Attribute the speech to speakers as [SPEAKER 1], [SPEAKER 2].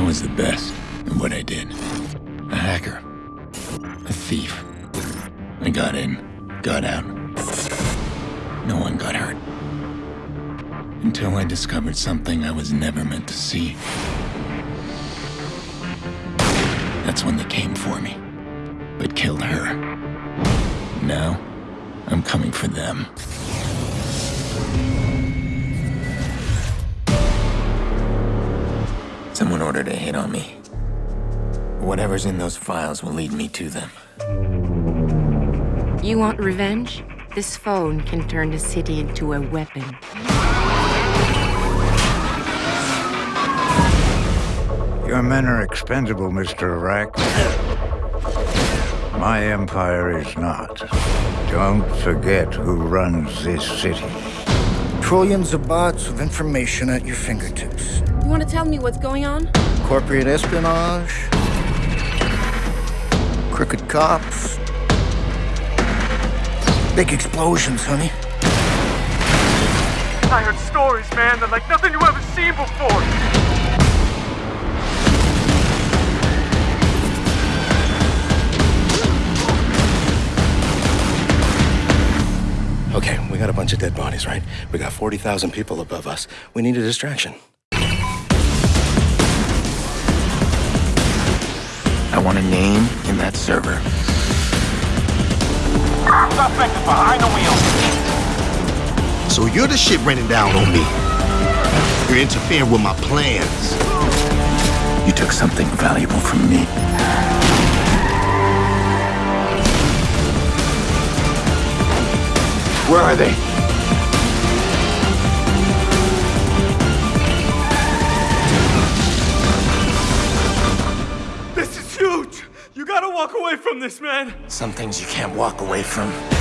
[SPEAKER 1] I was the best at what I did. A hacker. A thief. I got in, got out. No one got hurt. Until I discovered something I was never meant to see. That's when they came for me, but killed her. Now, I'm coming for them. Someone ordered a hit on me. Whatever's in those files will lead me to them.
[SPEAKER 2] You want revenge? This phone can turn the city into a weapon.
[SPEAKER 3] Your men are expendable, Mr. Iraq. My empire is not. Don't forget who runs this city.
[SPEAKER 4] Trillions of bots of information at your fingertips.
[SPEAKER 2] You want to tell me what's going on?
[SPEAKER 4] Corporate espionage, crooked cops, big explosions, honey.
[SPEAKER 5] I heard stories, man, that like nothing you ever seen before.
[SPEAKER 6] Okay, we got a bunch of dead bodies, right? We got 40,000 people above us. We need a distraction.
[SPEAKER 1] I want a name in that server.
[SPEAKER 5] Suspect is behind the wheel.
[SPEAKER 7] So you're the shit raining down on me. You're interfering with my plans.
[SPEAKER 1] You took something valuable from me. Where are they?
[SPEAKER 5] Walk away from this, man.
[SPEAKER 1] Some things you can't walk away from.